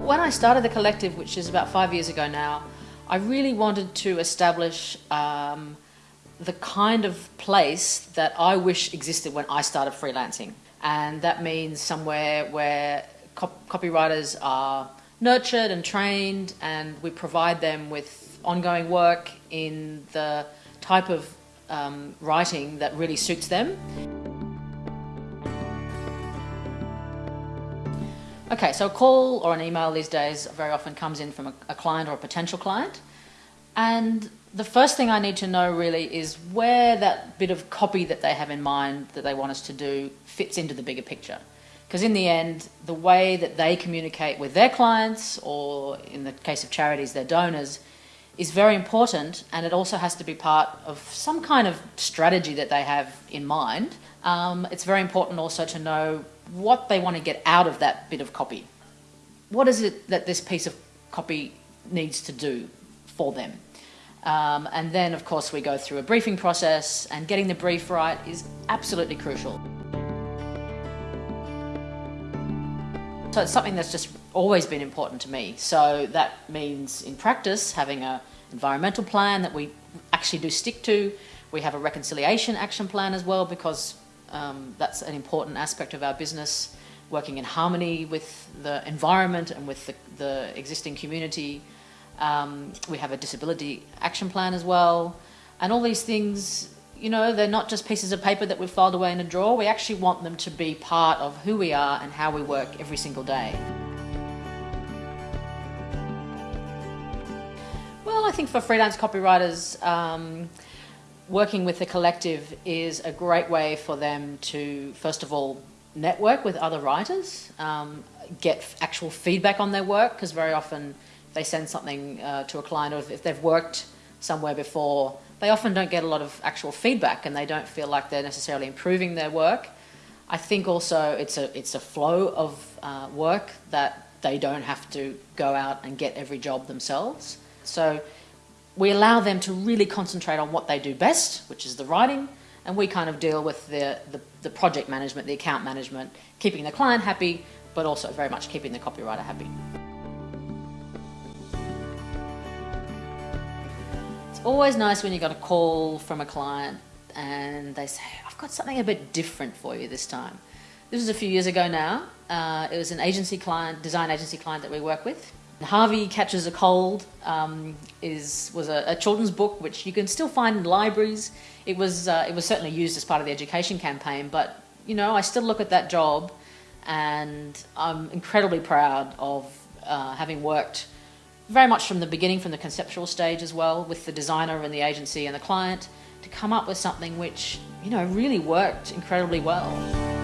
When I started the collective, which is about five years ago now, I really wanted to establish um, the kind of place that I wish existed when I started freelancing. And that means somewhere where cop copywriters are nurtured and trained, and we provide them with ongoing work in the type of um, writing that really suits them. Okay, so a call or an email these days very often comes in from a, a, client or a potential client. And the first thing I need to know really is where that bit of copy that they have in mind that they want us to do fits into the bigger picture. Because in the end, the way that they communicate with their clients, or in the case of charities, their donors, is very important and it also has to be part of some kind of strategy that they have in mind. Um, it's very important also to know what they want to get out of that bit of copy. What is it that this piece of copy needs to do for them? Um, and then, of course, we go through a briefing process, and getting the brief right is absolutely crucial. So it's something that's just always been important to me. So that means, in practice, having an environmental plan that we actually do stick to. We have a reconciliation action plan as well, because um, that's an important aspect of our business, working in harmony with the environment and with the, the existing community. Um, we have a disability action plan as well. And all these things, you know, they're not just pieces of paper that we've filed away in a drawer. We actually want them to be part of who we are and how we work every single day. Well, I think for freelance copywriters, um, working with the collective is a great way for them to, first of all, network with other writers, um, get actual feedback on their work, because very often they send something uh, to a client, or if they've worked somewhere before, they often don't get a lot of actual feedback and they don't feel like they're necessarily improving their work. I think also it's a, it's a flow of uh, work that they don't have to go out and get every job themselves. So we allow them to really concentrate on what they do best, which is the writing, and we kind of deal with the, the, the, project management, the account management, keeping the client happy, but also very much keeping the copywriter happy. It's always nice when you got a call from a client and they say, I've got something a bit different for you this time. This was a few years ago now. Uh, it was an agency client, design agency client that we work with. Harvey Catches a Cold um, is, was a, a, children's book which you can still find in libraries. It was, uh, it was certainly used as part of the education campaign, but you know, I still look at that job and I'm incredibly proud of uh, having worked very much from the beginning, from the conceptual stage as well, with the designer and the agency and the client, to come up with something which, you know, really worked incredibly well.